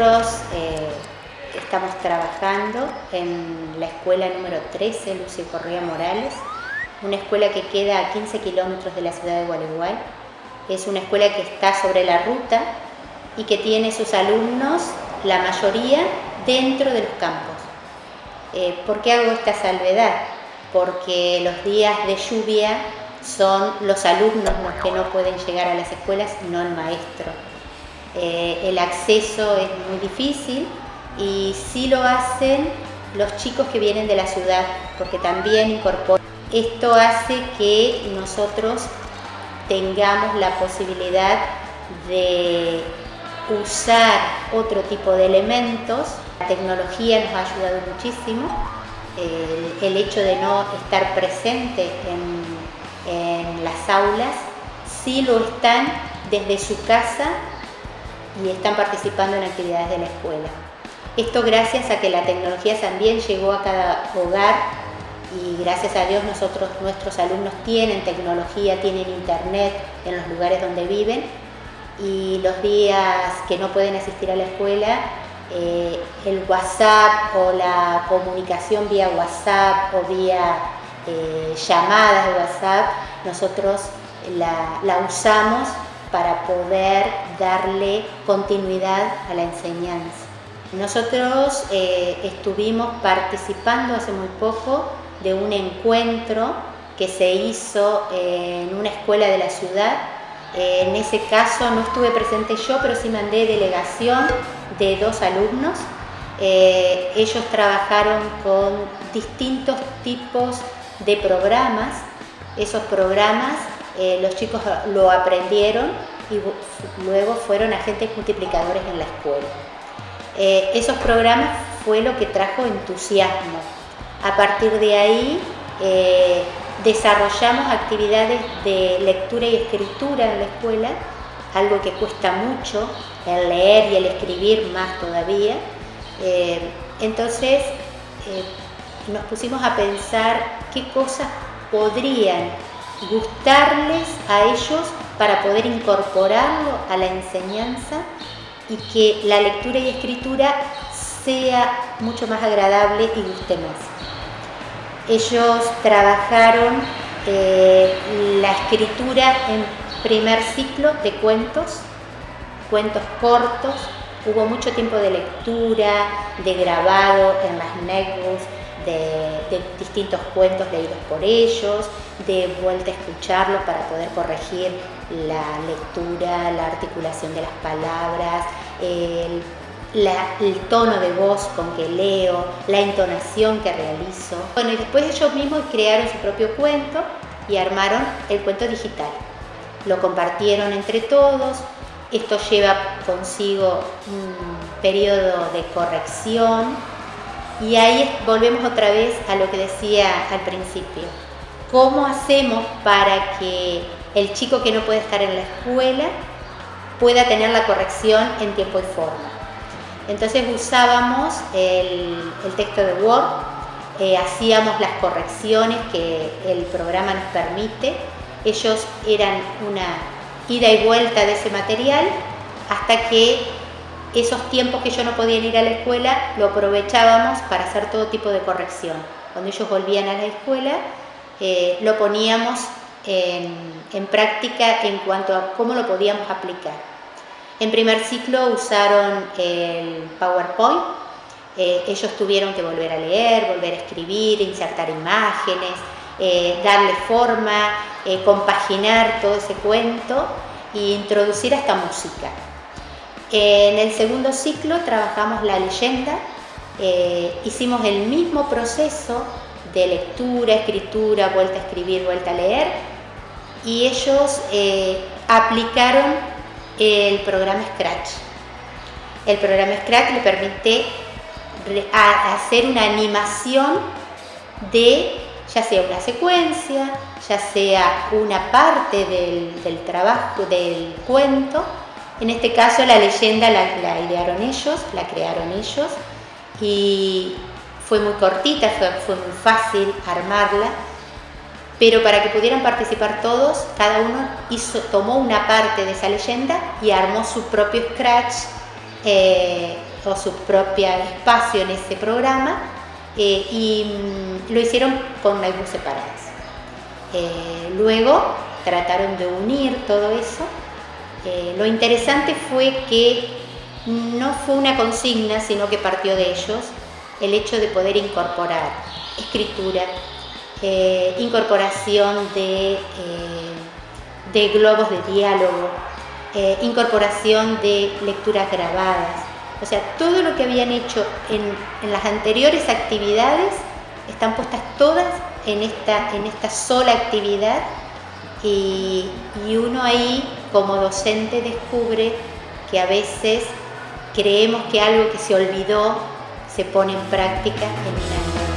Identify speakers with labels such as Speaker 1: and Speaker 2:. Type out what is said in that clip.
Speaker 1: Nosotros eh, estamos trabajando en la escuela número 13, Lucio Correa Morales, una escuela que queda a 15 kilómetros de la ciudad de Gualeguay. Es una escuela que está sobre la ruta y que tiene sus alumnos, la mayoría, dentro de los campos. Eh, ¿Por qué hago esta salvedad? Porque los días de lluvia son los alumnos los que no pueden llegar a las escuelas no el maestro. Eh, el acceso es muy difícil y sí lo hacen los chicos que vienen de la ciudad, porque también incorporan. Esto hace que nosotros tengamos la posibilidad de usar otro tipo de elementos. La tecnología nos ha ayudado muchísimo. El, hecho de no estar presente en, en las aulas, sí lo están desde su casa y están participando en actividades de la escuela. Esto gracias a que la tecnología también llegó a cada hogar y gracias a Dios nosotros, nuestros alumnos tienen tecnología, tienen internet en los lugares donde viven y los días que no pueden asistir a la escuela, eh, el WhatsApp o la comunicación vía WhatsApp o vía eh, llamadas de WhatsApp, nosotros la, la usamos para poder darle continuidad a la enseñanza. Nosotros eh, estuvimos participando hace muy poco de un encuentro que se hizo en una escuela de la ciudad. Eh, en ese caso no estuve presente yo, pero sí mandé delegación de dos alumnos. Eh, ellos trabajaron con distintos tipos de programas. Esos programas eh, los chicos lo aprendieron y luego fueron agentes multiplicadores en la escuela. Eh, esos programas fue lo que trajo entusiasmo. A partir de ahí eh, desarrollamos actividades de lectura y escritura en la escuela, algo que cuesta mucho, el leer y el escribir más todavía. entonces nos pusimos a pensar qué cosas podrían gustarles a ellos para poder incorporarlo a la enseñanza y que la lectura y escritura sea mucho más agradable y guste más. Ellos trabajaron eh, la escritura en primer ciclo de cuentos, cuentos cortos, hubo mucho tiempo de lectura, de grabado en las netbooks, de, distintos cuentos leídos por ellos, de vuelta a escucharlos para poder corregir la lectura, la articulación de las palabras, el, el tono de voz con que leo, la entonación que realizo. Bueno, y después ellos mismos crearon su propio cuento y armaron el cuento digital. Lo compartieron entre todos. Esto lleva consigo un periodo de corrección y ahí volvemos otra vez a lo que decía al principio. ¿Cómo hacemos para que el chico que no puede estar en la escuela pueda tener la corrección en tiempo y forma? Entonces usábamos el, texto de Word, eh, hacíamos las correcciones que el programa nos permite. Ellos eran una ida y vuelta de ese material hasta que esos tiempos que yo no podía ir a la escuela lo aprovechábamos para hacer todo tipo de corrección. Cuando ellos volvían a la escuela, eh, lo poníamos en, práctica en cuanto a cómo lo podíamos aplicar. En primer ciclo usaron el PowerPoint, eh, ellos tuvieron que volver a leer, volver a escribir, insertar imágenes, eh, darle forma, compaginar todo ese cuento e introducir hasta música. En el segundo ciclo trabajamos la leyenda, eh, hicimos el mismo proceso de lectura, escritura, vuelta a escribir, vuelta a leer y ellos eh, aplicaron el programa Scratch. El programa Scratch le permite hacer una animación de ya sea una secuencia, ya sea una parte del, del trabajo, del cuento, en este caso la leyenda la, idearon ellos, la crearon ellos y fue muy cortita, fue, muy fácil armarla, pero para que pudieran participar todos, cada uno tomó una parte de esa leyenda y armó su propio scratch eh, o su propio espacio en ese programa y mm, lo hicieron con naibú separadas. luego trataron de unir todo eso. Lo interesante fue que no fue una consigna, sino que partió de ellos el hecho de poder incorporar escritura, eh, incorporación de, eh, de, globos de diálogo, eh, incorporación de lecturas grabadas. O sea, todo lo que habían hecho en, las anteriores actividades están puestas todas en esta, en esta sola actividad y uno ahí como docente descubre que a veces creemos que algo que se olvidó se pone en práctica en un año.